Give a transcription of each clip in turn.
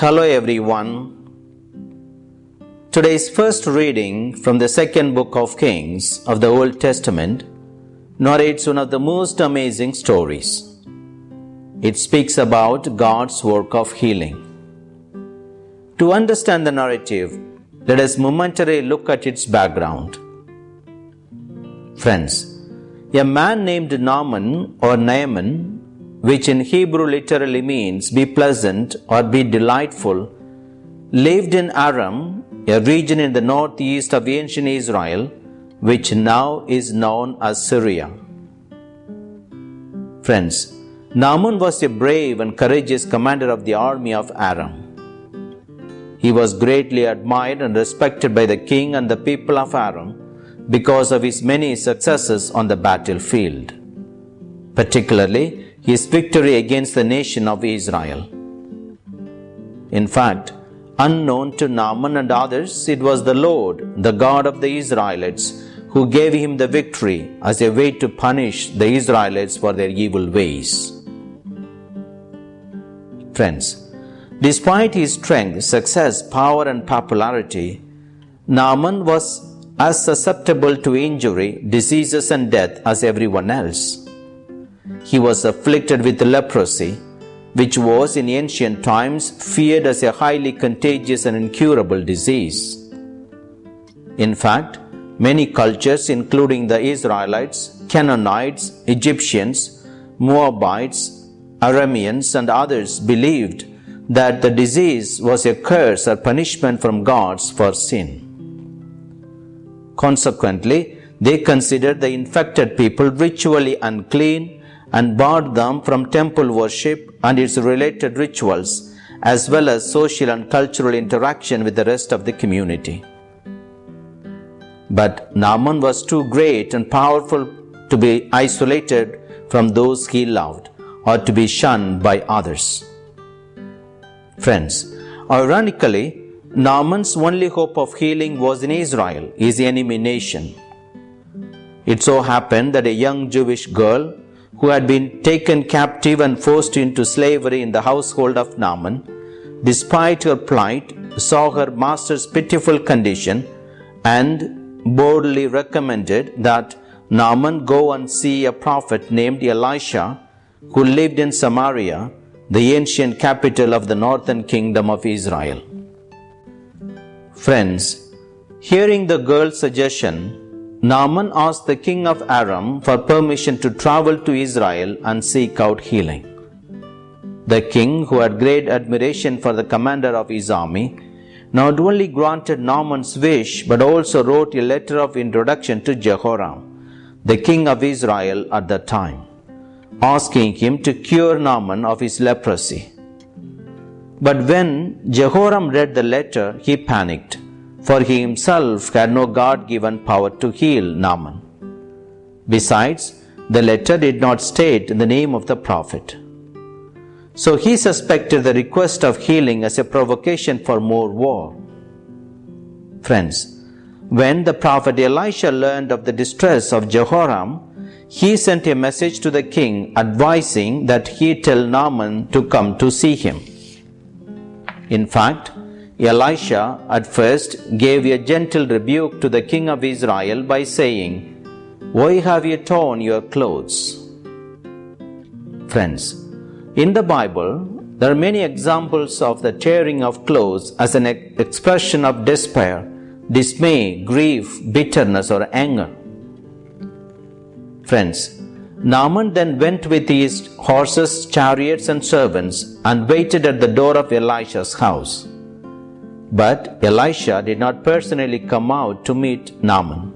Hello everyone. Today's first reading from the second book of Kings of the Old Testament narrates one of the most amazing stories. It speaks about God's work of healing. To understand the narrative, let us momentarily look at its background. Friends, a man named Naaman or Naaman which in Hebrew literally means be pleasant or be delightful, lived in Aram, a region in the northeast of ancient Israel, which now is known as Syria. Friends, Naaman was a brave and courageous commander of the army of Aram. He was greatly admired and respected by the king and the people of Aram because of his many successes on the battlefield. Particularly, his victory against the nation of Israel. In fact, unknown to Naaman and others, it was the Lord, the God of the Israelites, who gave him the victory as a way to punish the Israelites for their evil ways. Friends, despite his strength, success, power, and popularity, Naaman was as susceptible to injury, diseases, and death as everyone else he was afflicted with leprosy, which was in ancient times feared as a highly contagious and incurable disease. In fact, many cultures, including the Israelites, Canaanites, Egyptians, Moabites, Arameans, and others, believed that the disease was a curse or punishment from gods for sin. Consequently, they considered the infected people ritually unclean and barred them from temple worship and its related rituals, as well as social and cultural interaction with the rest of the community. But Naaman was too great and powerful to be isolated from those he loved or to be shunned by others. Friends, ironically, Naaman's only hope of healing was in Israel, his enemy nation. It so happened that a young Jewish girl who had been taken captive and forced into slavery in the household of Naaman, despite her plight, saw her master's pitiful condition and boldly recommended that Naaman go and see a prophet named Elisha who lived in Samaria, the ancient capital of the northern kingdom of Israel. Friends, hearing the girl's suggestion, Naaman asked the king of Aram for permission to travel to Israel and seek out healing. The king, who had great admiration for the commander of his army, not only granted Naaman's wish but also wrote a letter of introduction to Jehoram, the king of Israel at that time, asking him to cure Naaman of his leprosy. But when Jehoram read the letter, he panicked for he himself had no God given power to heal Naaman. Besides, the letter did not state the name of the prophet. So he suspected the request of healing as a provocation for more war. Friends, when the prophet Elisha learned of the distress of Jehoram, he sent a message to the king advising that he tell Naaman to come to see him. In fact, Elisha at first gave a gentle rebuke to the king of Israel by saying, Why have you torn your clothes? Friends, in the Bible, there are many examples of the tearing of clothes as an expression of despair, dismay, grief, bitterness, or anger. Friends, Naaman then went with his horses, chariots, and servants and waited at the door of Elisha's house. But Elisha did not personally come out to meet Naaman.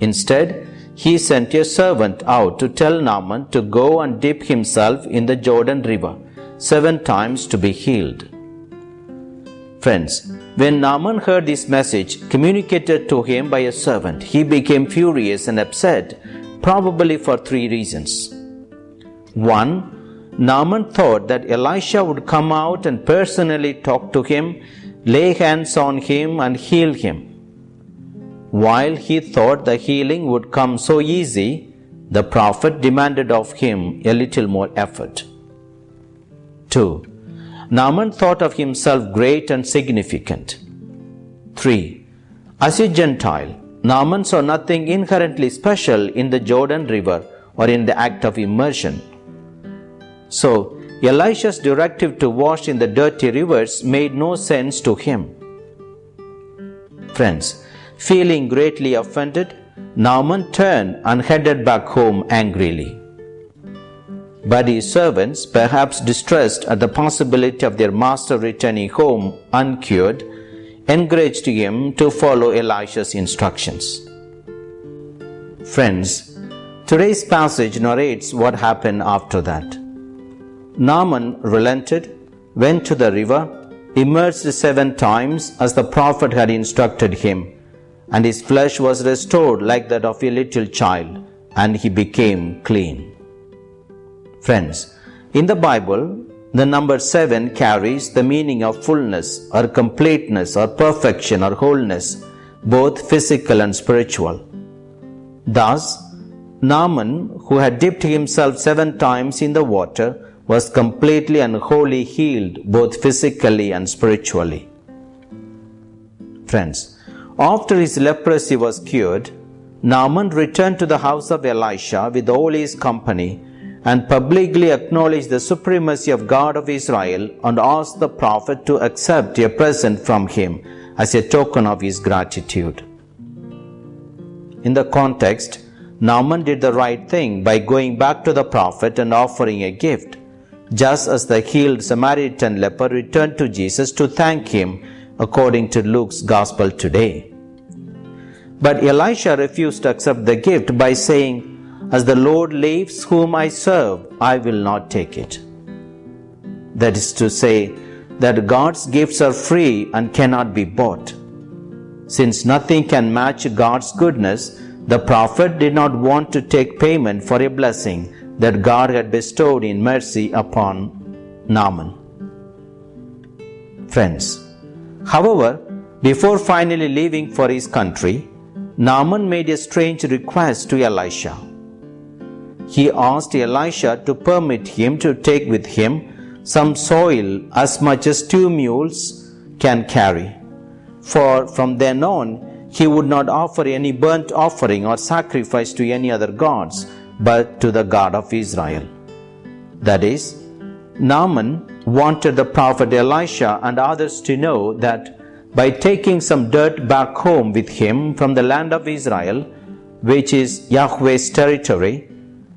Instead, he sent a servant out to tell Naaman to go and dip himself in the Jordan River seven times to be healed. Friends, when Naaman heard this message communicated to him by a servant, he became furious and upset, probably for three reasons. One, Naaman thought that Elisha would come out and personally talk to him lay hands on him and heal him. While he thought the healing would come so easy, the prophet demanded of him a little more effort. 2. Naaman thought of himself great and significant. 3. As a Gentile, Naaman saw nothing inherently special in the Jordan River or in the act of immersion. So, Elisha's directive to wash in the dirty rivers made no sense to him. Friends, feeling greatly offended, Naaman turned and headed back home angrily. But his servants, perhaps distressed at the possibility of their master returning home uncured, encouraged him to follow Elisha's instructions. Friends, today's passage narrates what happened after that. Naaman relented, went to the river, immersed seven times as the prophet had instructed him, and his flesh was restored like that of a little child, and he became clean. Friends, in the Bible, the number 7 carries the meaning of fullness or completeness or perfection or wholeness, both physical and spiritual. Thus, Naaman, who had dipped himself seven times in the water, was completely and wholly healed both physically and spiritually. Friends, after his leprosy was cured, Naaman returned to the house of Elisha with all his company and publicly acknowledged the supremacy of God of Israel and asked the prophet to accept a present from him as a token of his gratitude. In the context, Naaman did the right thing by going back to the prophet and offering a gift, just as the healed Samaritan leper returned to Jesus to thank him, according to Luke's Gospel today. But Elisha refused to accept the gift by saying, as the Lord lives whom I serve, I will not take it. That is to say, that God's gifts are free and cannot be bought. Since nothing can match God's goodness, the prophet did not want to take payment for a blessing that God had bestowed in mercy upon Naaman. Friends, however, before finally leaving for his country, Naaman made a strange request to Elisha he asked Elisha to permit him to take with him some soil as much as two mules can carry. For from then on, he would not offer any burnt offering or sacrifice to any other gods, but to the God of Israel. That is, Naaman wanted the prophet Elisha and others to know that by taking some dirt back home with him from the land of Israel, which is Yahweh's territory,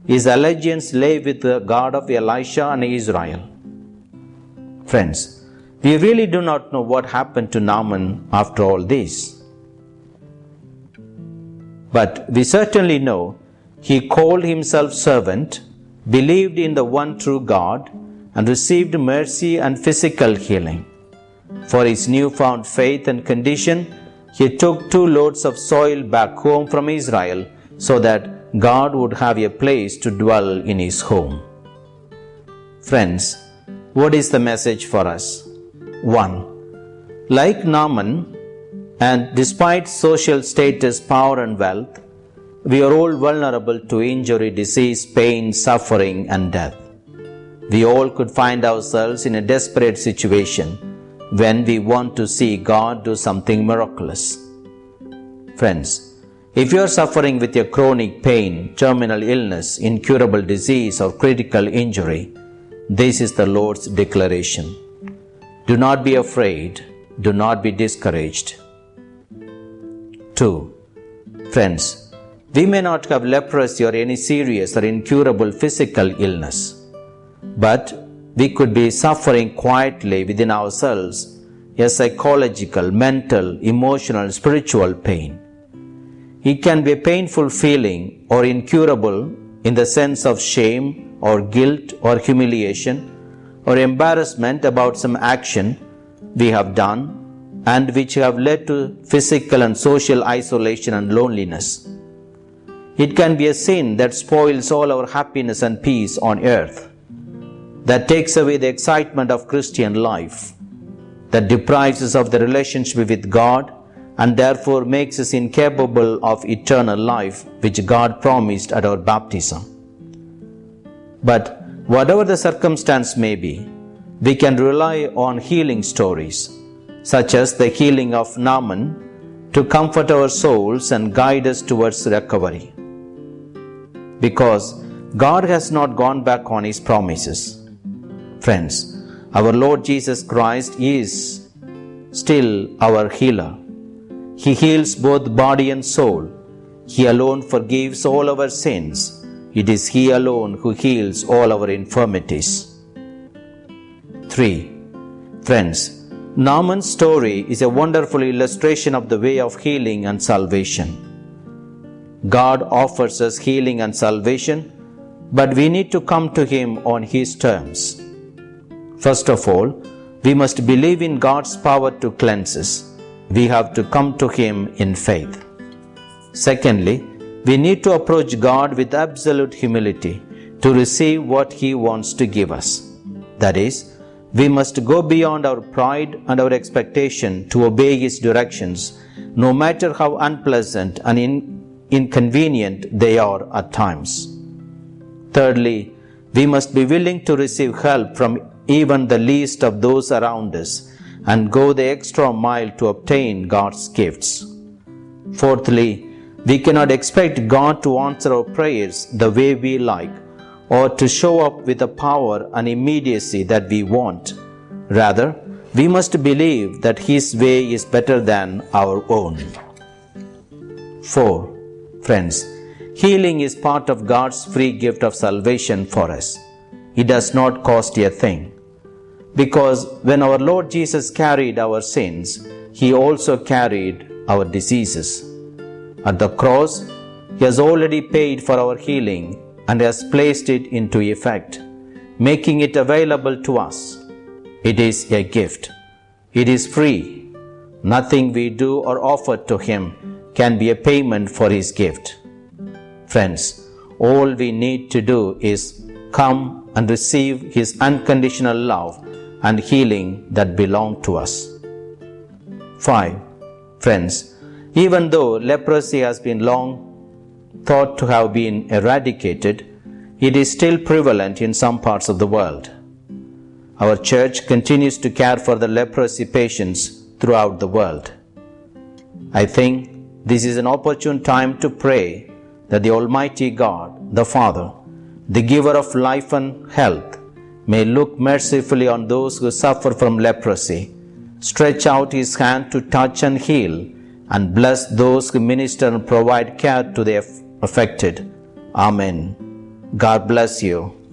his allegiance lay with the God of Elisha and Israel. Friends, we really do not know what happened to Naaman after all this. But we certainly know he called himself servant, believed in the one true God, and received mercy and physical healing. For his newfound faith and condition, he took two loads of soil back home from Israel so that God would have a place to dwell in His home. Friends, what is the message for us? 1. Like Naaman, and despite social status, power, and wealth, we are all vulnerable to injury, disease, pain, suffering, and death. We all could find ourselves in a desperate situation when we want to see God do something miraculous. Friends, if you are suffering with a chronic pain, terminal illness, incurable disease, or critical injury, this is the Lord's declaration. Do not be afraid, do not be discouraged. 2. Friends, we may not have leprosy or any serious or incurable physical illness, but we could be suffering quietly within ourselves a psychological, mental, emotional, spiritual pain. It can be a painful feeling or incurable in the sense of shame or guilt or humiliation or embarrassment about some action we have done and which have led to physical and social isolation and loneliness. It can be a sin that spoils all our happiness and peace on earth, that takes away the excitement of Christian life, that deprives us of the relationship with God and therefore makes us incapable of eternal life which God promised at our baptism. But whatever the circumstance may be, we can rely on healing stories, such as the healing of Naaman, to comfort our souls and guide us towards recovery. Because God has not gone back on His promises. Friends, our Lord Jesus Christ is still our healer. He heals both body and soul. He alone forgives all our sins. It is He alone who heals all our infirmities. 3. Friends, Naaman's story is a wonderful illustration of the way of healing and salvation. God offers us healing and salvation, but we need to come to Him on His terms. First of all, we must believe in God's power to cleanse us. We have to come to Him in faith. Secondly, we need to approach God with absolute humility to receive what He wants to give us. That is, we must go beyond our pride and our expectation to obey His directions, no matter how unpleasant and in- inconvenient they are at times. Thirdly, we must be willing to receive help from even the least of those around us and go the extra mile to obtain God's gifts. Fourthly, we cannot expect God to answer our prayers the way we like or to show up with the power and immediacy that we want. Rather, we must believe that His way is better than our own. 4. Friends, healing is part of God's free gift of salvation for us. It does not cost a thing. Because when our Lord Jesus carried our sins, He also carried our diseases. At the cross, He has already paid for our healing and has placed it into effect, making it available to us. It is a gift. It is free. Nothing we do or offer to Him can be a payment for His gift. Friends, all we need to do is come and receive His unconditional love and healing that belong to us. 5. Friends, even though leprosy has been long thought to have been eradicated, it is still prevalent in some parts of the world. Our church continues to care for the leprosy patients throughout the world. I think this is an opportune time to pray that the Almighty God, the Father, the giver of life and health, may look mercifully on those who suffer from leprosy, stretch out his hand to touch and heal, and bless those who minister and provide care to the affected. Amen. God bless you.